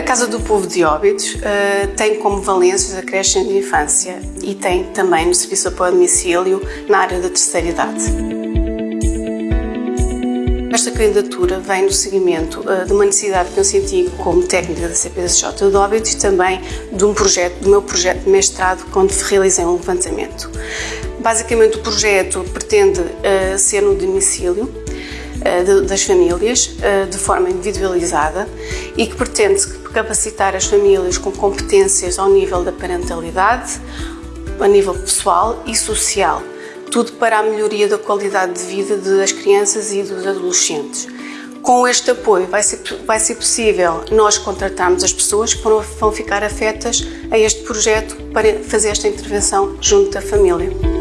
A Casa do Povo de Óbidos uh, tem como valências a creche de infância e tem também no serviço de apoio a domicílio na área da terceira idade. Esta candidatura vem no seguimento uh, de uma necessidade que eu senti como técnica da CPSJ de Óbidos e também de um projeto, do meu projeto de mestrado, quando realizei um levantamento. Basicamente, o projeto pretende uh, ser no domicílio, das famílias de forma individualizada e que pretende capacitar as famílias com competências ao nível da parentalidade, a nível pessoal e social, tudo para a melhoria da qualidade de vida das crianças e dos adolescentes. Com este apoio vai ser, vai ser possível nós contratarmos as pessoas que vão ficar afetas a este projeto para fazer esta intervenção junto da família.